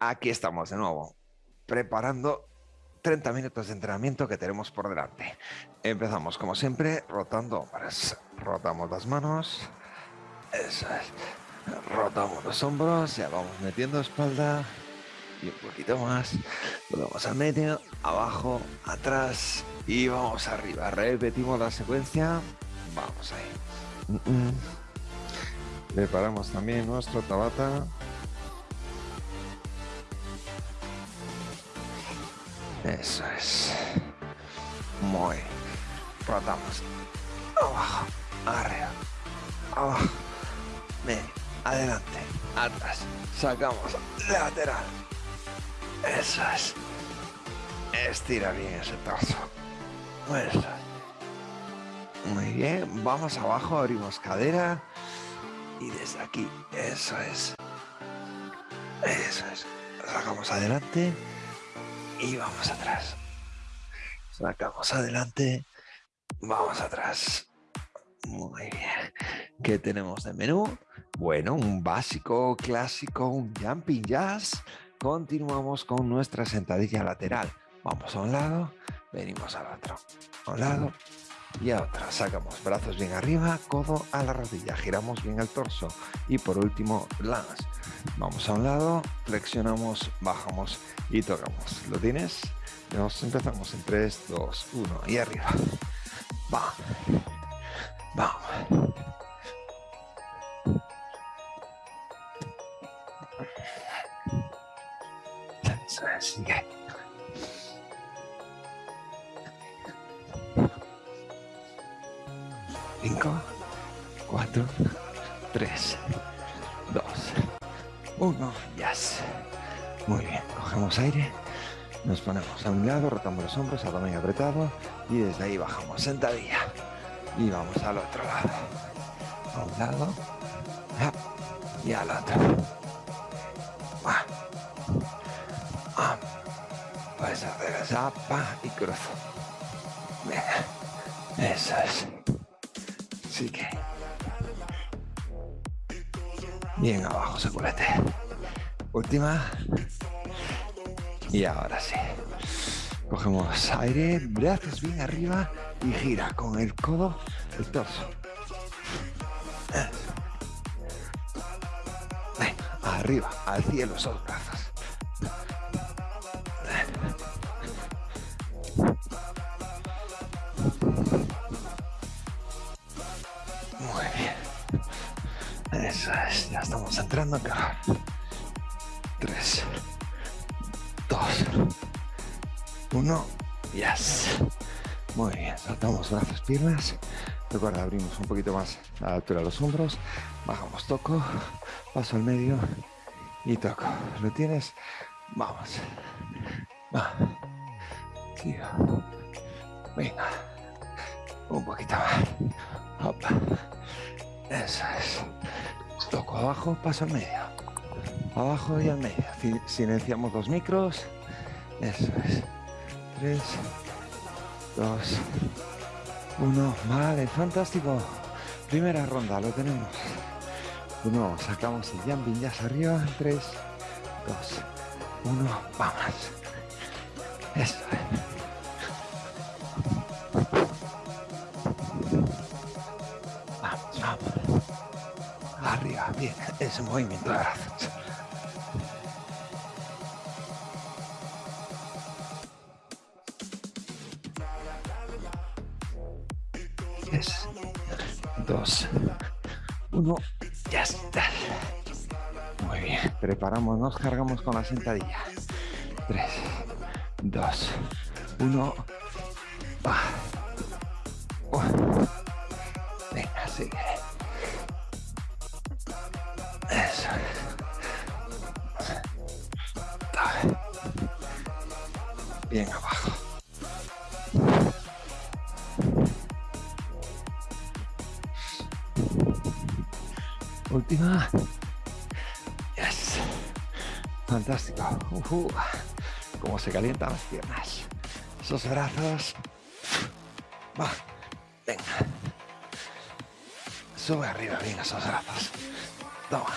Aquí estamos de nuevo, preparando 30 minutos de entrenamiento que tenemos por delante. Empezamos como siempre rotando hombros. Rotamos las manos. Eso es. Rotamos los hombros, ya vamos metiendo espalda y un poquito más. Volvemos al medio, abajo, atrás y vamos arriba. Repetimos la secuencia. Vamos ahí. Preparamos también nuestro tabata. Eso es. Muy. Rotamos. Abajo. Arriba. Abajo. Medio. Adelante. Atrás. Sacamos. Lateral. Eso es. Estira bien ese torso. Eso es. Muy bien. Vamos abajo. Abrimos cadera. Y desde aquí. Eso es. Eso es. Sacamos adelante y vamos atrás. Sacamos adelante, vamos atrás. Muy bien. ¿Qué tenemos de menú? Bueno, un básico clásico, un jumping jazz. Continuamos con nuestra sentadilla lateral. Vamos a un lado, venimos al otro. A un lado y a otro. Sacamos brazos bien arriba, codo a la rodilla. Giramos bien el torso. Y por último, lance. Vamos a un lado, flexionamos, bajamos y tocamos. ¿Lo tienes? Nos empezamos en 3, 2, 1 y arriba. Va. Vamos. Sigue. 5, 1, yes. Muy bien, cogemos aire, nos ponemos a un lado, rotamos los hombros, abdomen apretado y desde ahí bajamos sentadilla y vamos al otro lado. A un lado y al otro. Puedes hacer esa pa y cruzo. Eso es. Así que... Bien abajo, culete. Última. Y ahora sí. Cogemos aire, brazos bien arriba y gira con el codo el torso. arriba, al cielo esos. Entrando acá. 3, 2, 1, yes. Muy bien, saltamos brazos, piernas. Recuerda, abrimos un poquito más a la altura de los hombros. Bajamos, toco, paso al medio y toco. ¿Lo tienes? Vamos. Va. Venga. Un poquito más. Opa. Eso es. Toco abajo, paso al medio abajo y al medio. Silenciamos los micros. Eso es. 3, 2, 1. Vale, fantástico. Primera ronda, lo tenemos. Uno, sacamos el jumping jazz arriba. 3, 2, 1. Vamos. Eso es. Ese movimiento de brazos. dos, uno, ya está. Muy bien, preparamos, nos cargamos con la sentadilla. Tres, dos, uno, Última. Yes. Fantástico. Uh Cómo se calientan las piernas. Esos brazos. Va. Venga. Sube arriba bien esos brazos. Toma.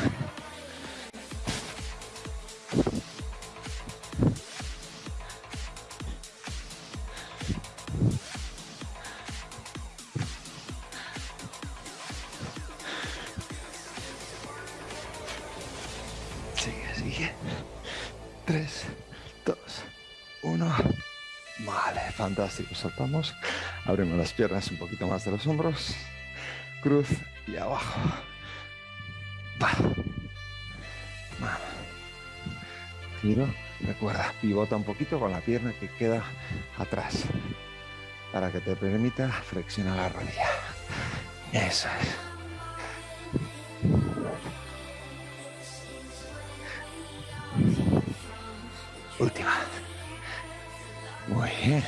Fantástico. Soltamos. Abrimos las piernas un poquito más de los hombros. Cruz y abajo. Giro. Recuerda, pivota un poquito con la pierna que queda atrás para que te permita flexionar la rodilla. Eso es. Última. Muy bien.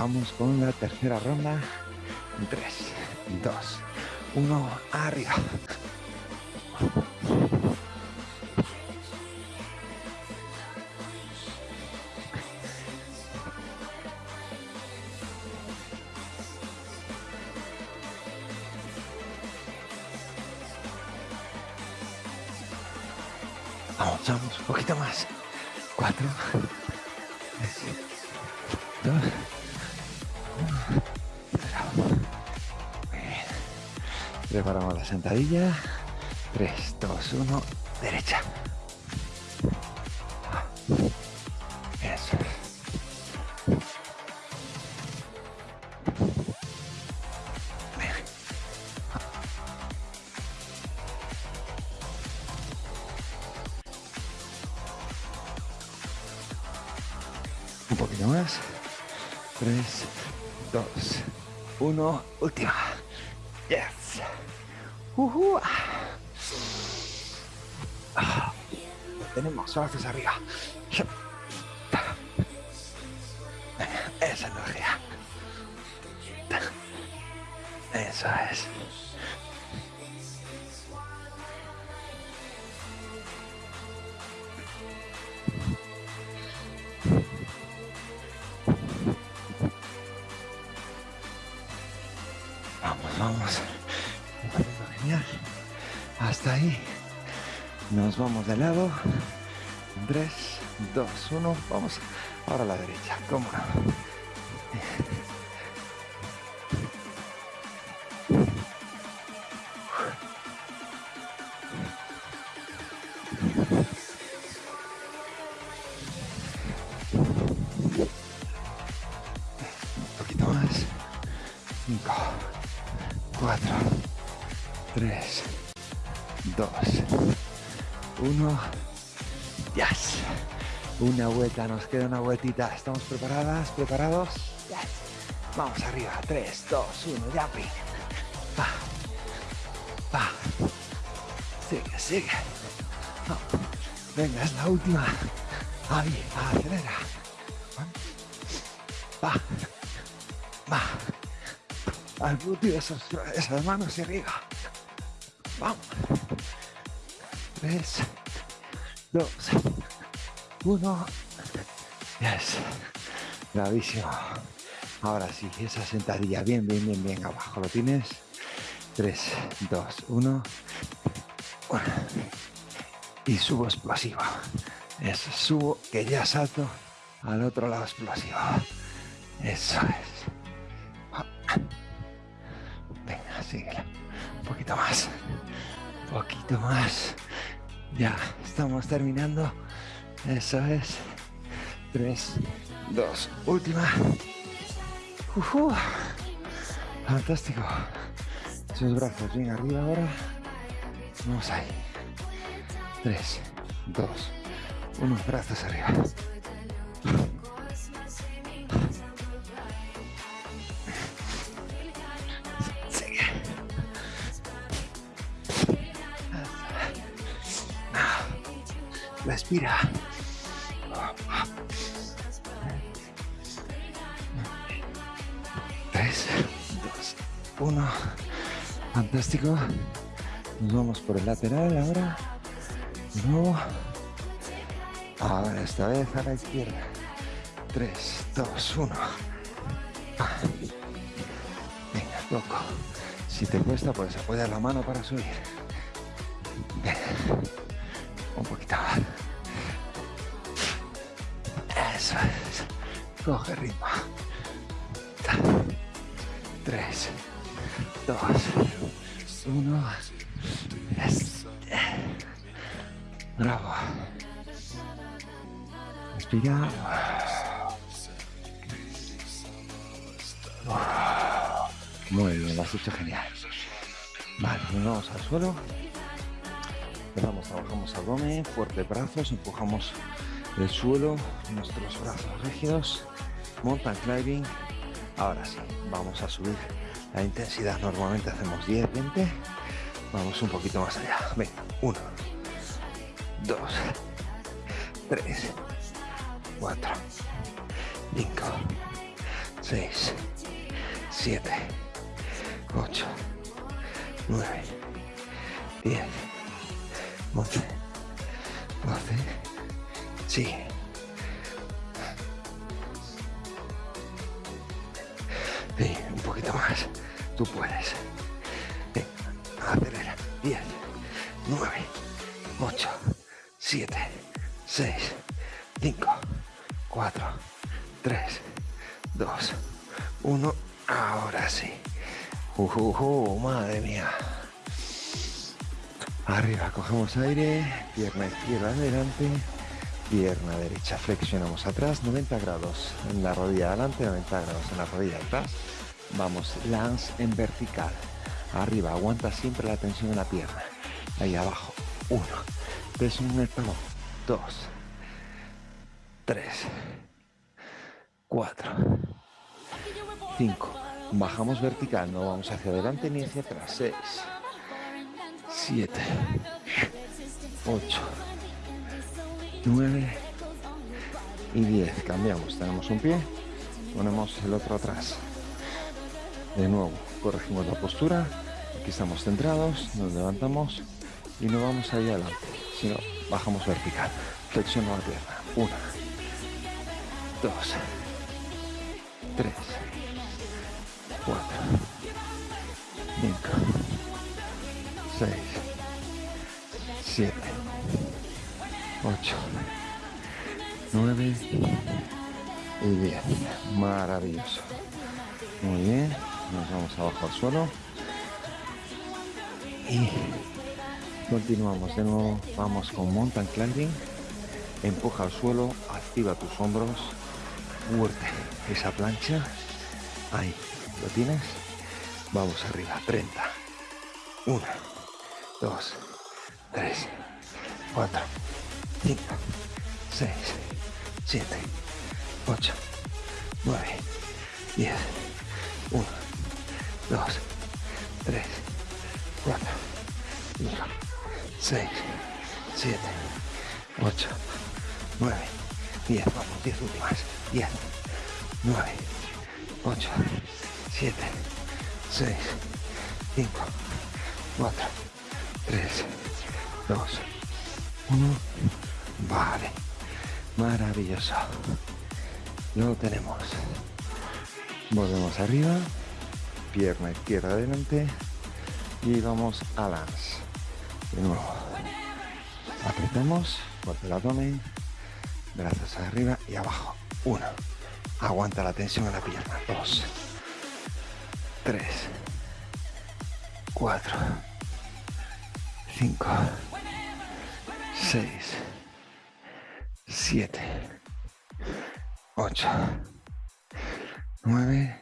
Vamos con la tercera ronda. En 3, 2, 1, arriba. Sentadilla. Tres, dos, uno. Derecha. Eso. Un poquito más. Tres, dos, uno. Última. Ah. Lo tenemos. Brazos arriba. Esa energía. Eso es. Hasta ahí. Nos vamos de lado. 3, 2, 1. Vamos ahora a la derecha. ¿Cómo no? Vuelta, nos queda una vueltita. ¿Estamos preparadas? ¿Preparados? Yes. Vamos arriba. 3, 2, 1. Jumping. Va. Va. Sigue, sigue. No. Venga, es la última. Ahí, acelera. Va. Va. Al glúteo, esos, esas manos hacia arriba. Vamos. Tres, dos, uno. Yes. Bravísimo. Ahora sí, esa sentadilla. Bien, bien, bien, bien. Abajo lo tienes. Tres, dos, uno. Y subo explosivo. Eso, subo que ya salto al otro lado explosivo. Eso es. Venga, síguela. Un poquito más. Un poquito más. Ya, estamos terminando. Eso es. Tres, dos, última. Ujú. Fantástico. Sus brazos bien arriba ahora. Vamos ahí. Tres, dos, uno. Brazos arriba. Respira. 1. Fantástico. Nos vamos por el lateral ahora. De nuevo. Ahora esta vez a la izquierda. 3, 2, 1. Venga, loco. Si te cuesta, puedes apoyar la mano para subir. Muy bien, lo has hecho genial. Vale, nos vamos al suelo. Empezamos, trabajamos abdomen, fuerte brazos, empujamos el suelo, nuestros brazos rígidos. Mountain climbing. Ahora sí, vamos a subir la intensidad. Normalmente hacemos 10, 20. Vamos un poquito más allá. Venga, 1, 2, 3, 4, 5, 6, 7, 8, 9, 10, 11, 12, sí. Sí, un poquito más. Tú puedes. Venga, acelera. 10, 9, 8, 7, 6, 5, 4, 3, 2, 1. Ahora sí. Uh, madre mía. Arriba, cogemos aire, pierna izquierda adelante, pierna derecha, flexionamos atrás, 90 grados en la rodilla adelante, 90 grados en la rodilla atrás. Vamos, lance en vertical. Arriba, aguanta siempre la tensión en la pierna. Ahí abajo, uno, peso en el talón, dos, tres, cuatro, cinco. Bajamos vertical, no vamos hacia adelante ni hacia atrás. Seis, siete, ocho, nueve y diez. Cambiamos, tenemos un pie, ponemos el otro atrás. De nuevo, corregimos la postura. Aquí estamos centrados, nos levantamos y no vamos ahí adelante, sino bajamos vertical. Flexiono la pierna. Una, dos, tres, 7, 8, 9 y 10. Maravilloso. Muy bien. Nos vamos abajo al suelo. Y continuamos de nuevo. Vamos con mountain climbing. Empuja al suelo, activa tus hombros. Fuerte esa plancha. Ahí, ¿lo tienes? Vamos arriba, 30. 1, 2, 3, 4, 5, 6, 7, 8, 9, 10, 1, 2, 3, 4, 5, 6, 7, 8, 9, 10. Vamos, 10 últimas. 10, 9, 8, 7, 6, 5, 4, 3, 2, 1. Vale. Maravilloso. Lo tenemos. Volvemos arriba. Pierna izquierda adelante. Y vamos a lance. De nuevo. Apretamos, fuerte el abdomen, brazos arriba y abajo. Uno. Aguanta la tensión en la pierna. Dos. Tres. Cuatro. Cinco. Seis. Siete. Ocho. Nueve.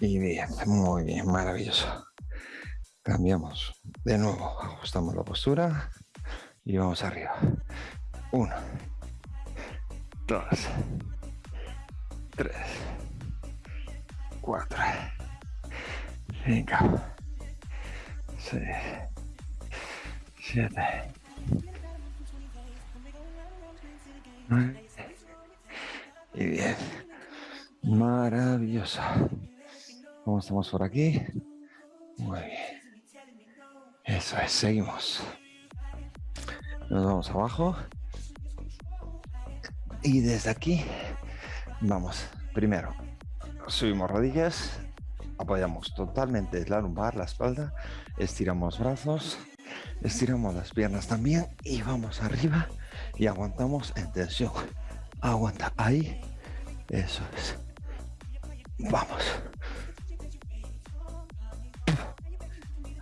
Y diez. Muy bien, maravilloso. Cambiamos de nuevo, ajustamos la postura y vamos arriba. Uno, dos, tres, cuatro, cinco, seis, siete, y diez. Maravilloso. ¿Cómo estamos por aquí? Muy bien. Eso es, seguimos. Nos vamos abajo. Y desde aquí vamos. Primero, subimos rodillas, apoyamos totalmente la lumbar, la espalda, estiramos brazos, estiramos las piernas también y vamos arriba y aguantamos en tensión. Aguanta ahí. Eso es. Vamos.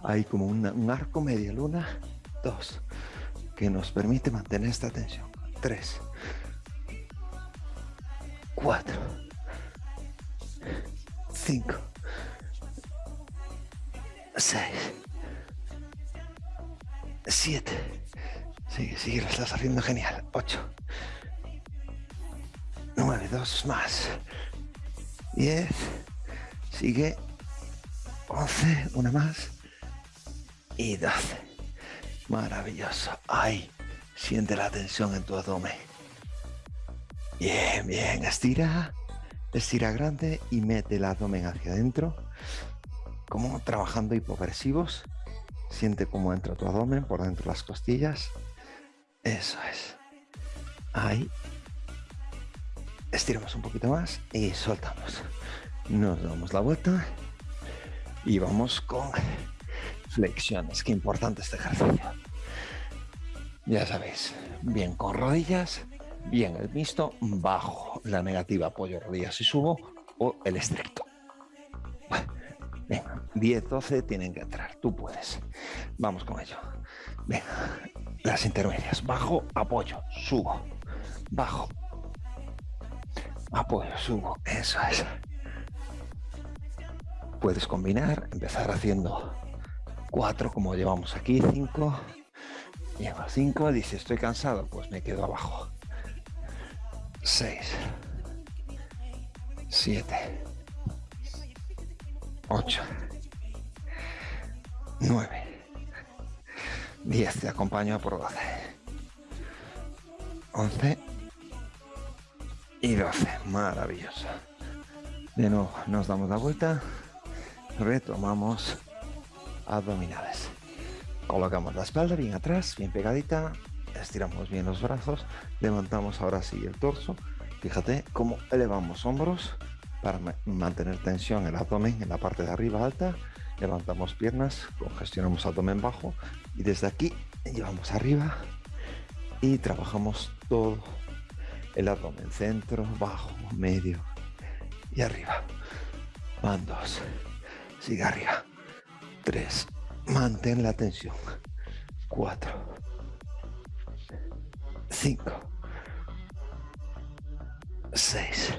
Ahí como un arco media luna. Dos, que nos permite mantener esta tensión. 3, 4, 5, 6, 7, sigue, sigue, lo estás haciendo genial, 8, 9, 2 más, 10, sigue, 11, una más, y 12. Maravilloso. Ahí, siente la tensión en tu abdomen. Bien, bien, estira, estira grande y mete el abdomen hacia adentro, como trabajando hipopresivos. Siente cómo entra tu abdomen por dentro de las costillas. Eso es. Ahí. Estiramos un poquito más y soltamos. Nos damos la vuelta y vamos con flexiones. Qué importante este ejercicio. Ya sabéis, bien con rodillas, bien el mixto, bajo la negativa, apoyo rodillas y subo, o el estricto. Venga, 10, 12 tienen que entrar, tú puedes. Vamos con ello. Venga, las intermedias, bajo, apoyo, subo, bajo, apoyo, subo, eso es. Puedes combinar, empezar haciendo 4 como llevamos aquí, 5, llego a 5, dice estoy cansado, pues me quedo abajo. 6, 7, 8, 9, 10, te acompaño por 12, 11 y 12, maravilloso. De nuevo, nos damos la vuelta, retomamos abdominales. Colocamos la espalda bien atrás, bien pegadita, estiramos bien los brazos, levantamos ahora sí el torso. Fíjate cómo elevamos hombros para mantener tensión en el abdomen en la parte de arriba alta. Levantamos piernas, congestionamos abdomen bajo y desde aquí llevamos arriba y trabajamos todo el abdomen, centro, bajo, medio y arriba. Van dos, sigue arriba, tres, Mantén la tensión. 4, 5, 6,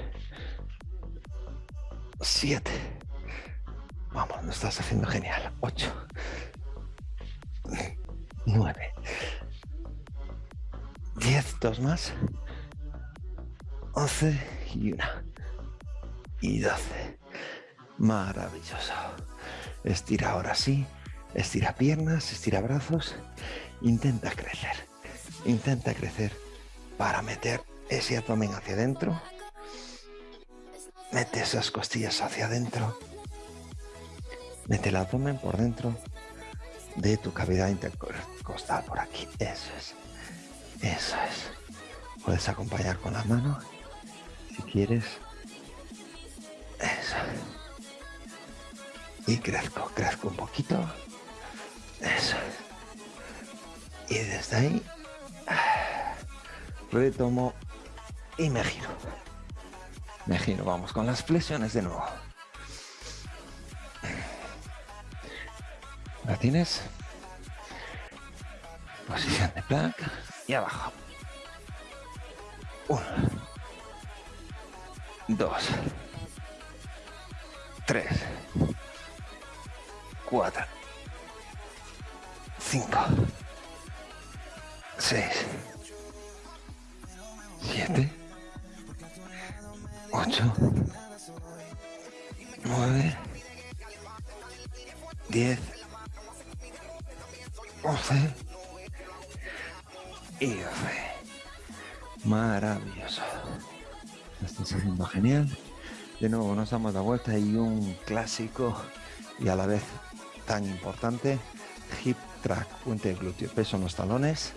7. Vamos, lo estás haciendo genial. 8, 9, 10, dos más. 11 y una. Y 12. Maravilloso. Estira ahora sí Estira piernas, estira brazos. Intenta crecer. Intenta crecer para meter ese abdomen hacia adentro. Mete esas costillas hacia adentro. Mete el abdomen por dentro de tu cavidad intercostal por aquí. Eso es. Eso es. Puedes acompañar con la mano si quieres. Eso. Y crezco, crezco un poquito. Eso. Y desde ahí retomo y me giro. Me giro, vamos con las flexiones de nuevo. ¿La tienes? Posición de plank y abajo. Uno. Dos. Tres. Cuatro. 5, 6, 7, 8, 9, 10, 11 y 12. Maravilloso. Estás haciendo genial. De nuevo nos damos la vuelta y un clásico y a la vez tan importante, hip track, puente de glúteo, peso en los talones,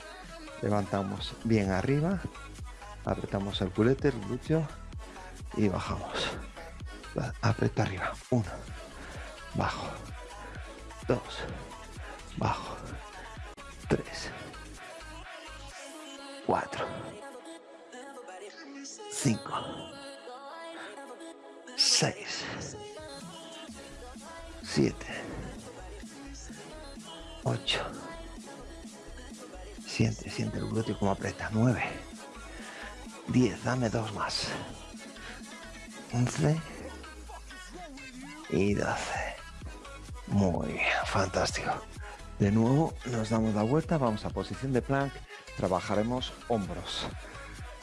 levantamos bien arriba, apretamos el culete, el glúteo y bajamos. Aprieta arriba, uno, bajo, dos, 5, 6, 7, 8, siente, siente el glúteo como aprieta, 9, 10, dame dos más, 11 y 12, muy bien, fantástico. De nuevo nos damos la vuelta, vamos a posición de plank, trabajaremos hombros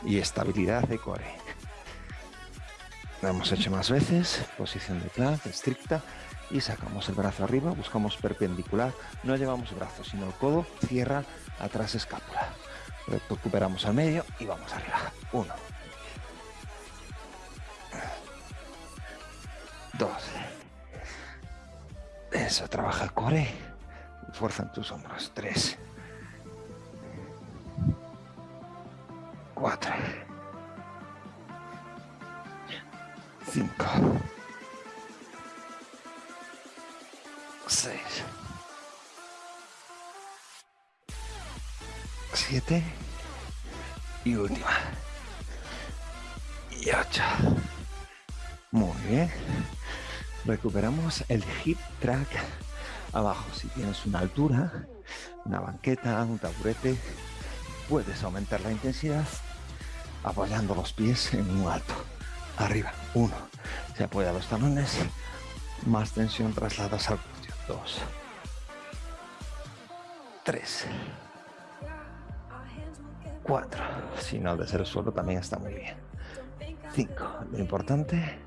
y estabilidad de core. Lo hemos hecho más veces, posición de plank estricta y sacamos el brazo arriba, buscamos perpendicular, no llevamos brazos, sino el codo cierra atrás escápula. Recuperamos al medio y vamos arriba. Uno. Dos. Eso, trabaja el core. Fuerza en tus hombros. Tres. 5, 6, 7 y última, y 8. Muy bien. Recuperamos el hip track abajo. Si tienes una altura, una banqueta, un taburete, puedes aumentar la intensidad apoyando los pies en un alto. Arriba, uno. Se apoya los talones, más tensión trasladas al glúteo. Dos. Tres. Cuatro. Si no, desde el suelo también está muy bien. Cinco. Lo importante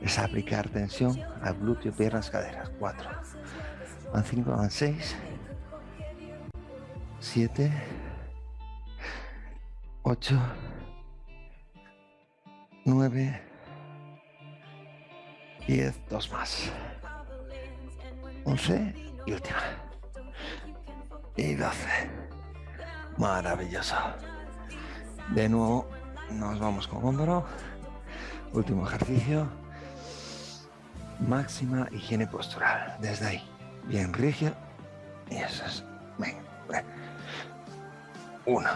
es aplicar tensión al glúteo, piernas, caderas. Cuatro. Van cinco, van seis. Siete. Ocho. Nueve. Diez. Dos más. Once. Y última. Y doce. Maravilloso. De nuevo nos vamos con hombro. Último ejercicio. Máxima higiene postural. Desde ahí. Bien rígido. Y eso es. Venga. Uno.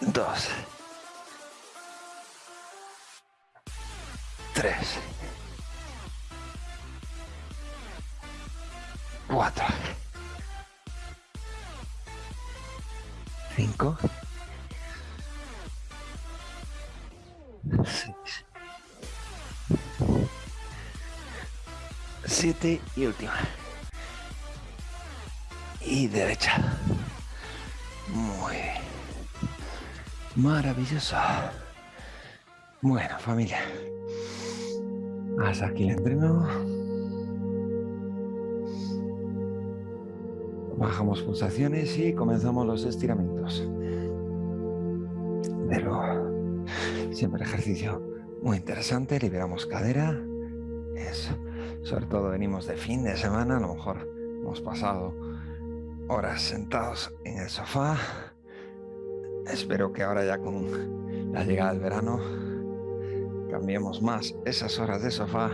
Dos. Tres. Cuatro. Cinco. Seis. Siete y última. Y derecha. Muy bien. Maravilloso. Bueno, familia. Hasta aquí el entreno. Bajamos pulsaciones y comenzamos los estiramientos. Pero siempre ejercicio muy interesante. Liberamos cadera. Eso. Sobre todo venimos de fin de semana. A lo mejor hemos pasado horas sentados en el sofá. Espero que ahora ya con la llegada del verano cambiemos más esas horas de sofá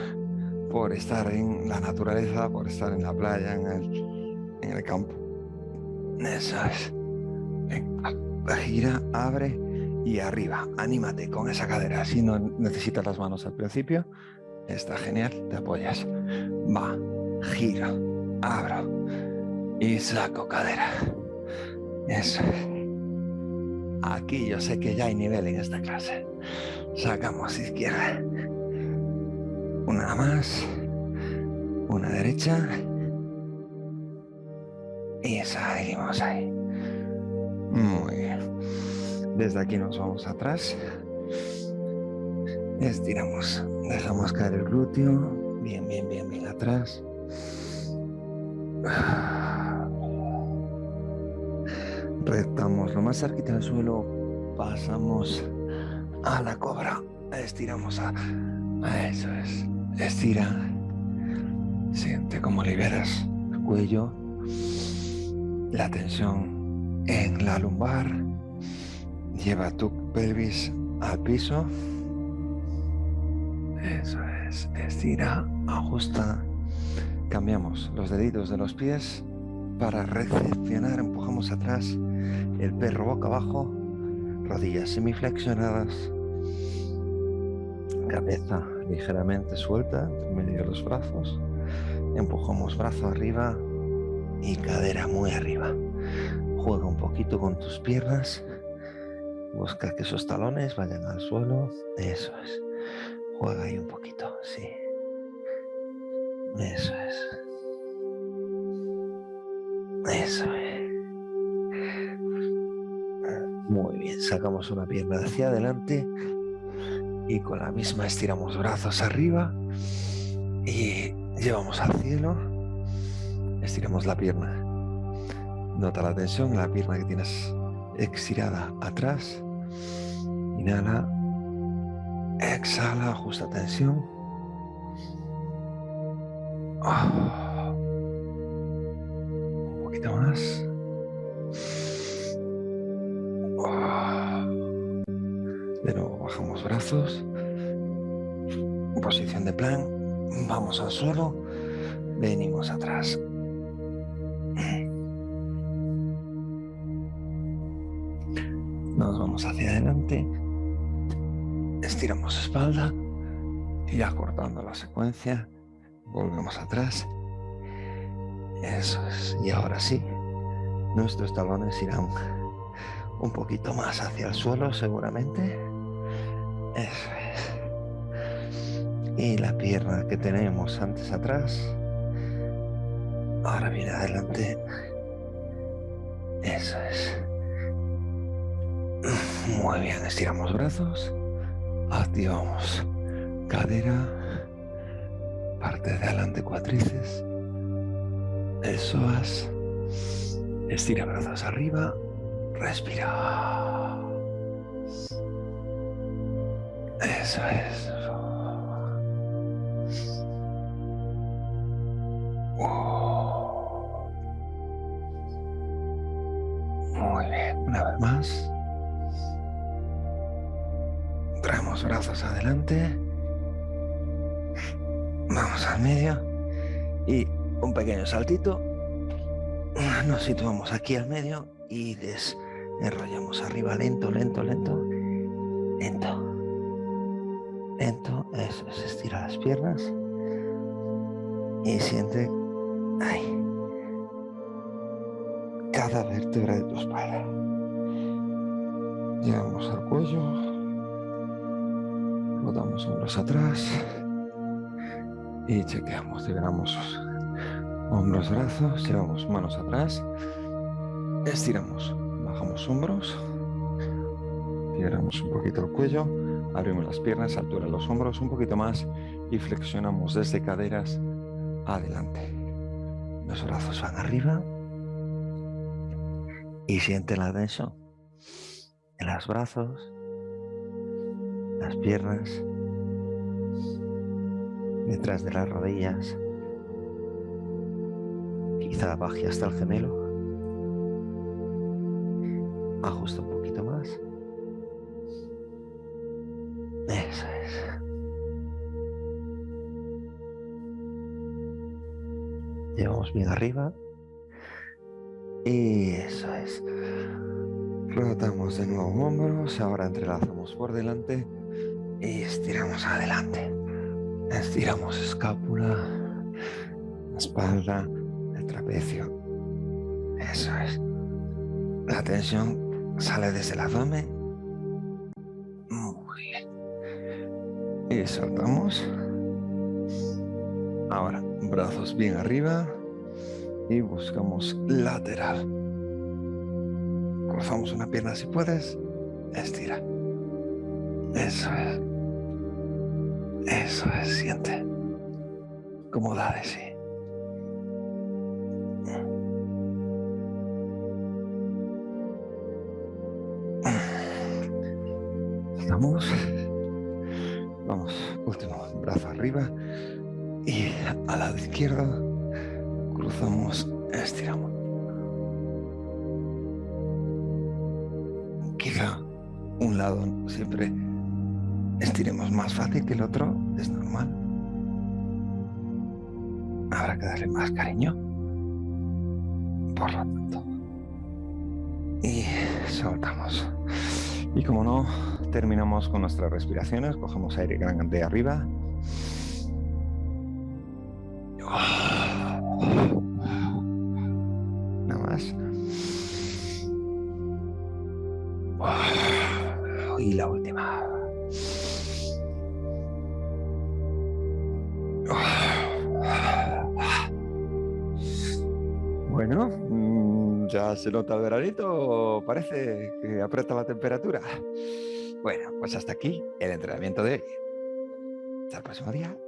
por estar en la naturaleza, por estar en la playa, en el, en el campo. Eso es. Gira, abre y arriba. Anímate con esa cadera. Si no necesitas las manos al principio, está genial, te apoyas. Va, giro, abro y saco cadera. Eso es. Aquí yo sé que ya hay nivel en esta clase. Sacamos izquierda. Una más. Una derecha. Y salimos ahí. Muy bien. Desde aquí nos vamos atrás. Estiramos. Dejamos caer el glúteo. Bien, bien, bien, bien atrás. Retamos lo más cerquita del suelo, pasamos a la cobra, estiramos a, eso es, estira, siente como liberas el cuello, la tensión en la lumbar, lleva tu pelvis al piso, eso es, estira, ajusta, cambiamos los deditos de los pies para recepcionar, empujamos atrás el perro boca abajo, rodillas semiflexionadas, cabeza ligeramente suelta medio los brazos, empujamos brazo arriba y cadera muy arriba. Juega un poquito con tus piernas. Busca que esos talones vayan al suelo. Eso es. Juega ahí un poquito, sí. Eso es. Eso es. Muy bien, sacamos una pierna hacia adelante y con la misma estiramos brazos arriba y llevamos al cielo. Estiramos la pierna. Nota la tensión en la pierna que tienes estirada atrás. Inhala. Exhala, ajusta tensión. Ah. Poquito más. De nuevo bajamos brazos. Posición de plan. Vamos al suelo. Venimos atrás. Nos vamos hacia adelante. Estiramos espalda. Y ya cortando la secuencia, volvemos atrás. Eso es. Y ahora sí, nuestros talones irán un poquito más hacia el suelo seguramente. Eso es. Y la pierna que tenemos antes atrás, ahora viene adelante. Eso es. Muy bien, estiramos brazos, activamos cadera, parte de adelante cuatrices, eso es. Estira brazos arriba, respira. Eso es. Muy bien, una vez más. Traemos brazos adelante. Vamos al medio. Y un pequeño saltito. Nos situamos aquí al medio y desenrollamos arriba lento, lento, lento. Lento. Lento. Eso es, estira las piernas. Y siente ahí cada vértebra de tu espalda. Llegamos al cuello, damos hombros atrás y chequeamos, liberamos hombros, brazos, llevamos manos atrás, estiramos, bajamos hombros, liberamos un poquito el cuello, abrimos las piernas, altura los hombros un poquito más y flexionamos desde caderas adelante. Los brazos van arriba y siente la tensión en los brazos, las piernas, detrás de las rodillas, quizá baje hasta el gemelo, ajusta un poquito más, eso es. Llevamos bien arriba. Y eso es. Rotamos de nuevo hombros, ahora entrelazamos por delante y estiramos adelante. Estiramos escápula, espalda, trapecio. Eso es. La tensión sale desde el abdomen. Muy bien. Y soltamos. Ahora, brazos bien arriba y buscamos lateral. Cruzamos una pierna si puedes. Estira. Eso es. Eso es, siente. Como da de sí. Vamos, último brazo arriba y al lado izquierdo cruzamos, estiramos. Quizá un lado siempre estiremos más fácil que el otro, es normal. Habrá que darle más cariño. Por lo tanto. Y soltamos. Y como no, Terminamos con nuestras respiraciones, cogemos aire gran de arriba. Nada más. Y la última. Bueno, mm, ya se nota el veranito, parece que aprieta la temperatura. Bueno, pues hasta aquí el entrenamiento de hoy. Hasta el próximo día.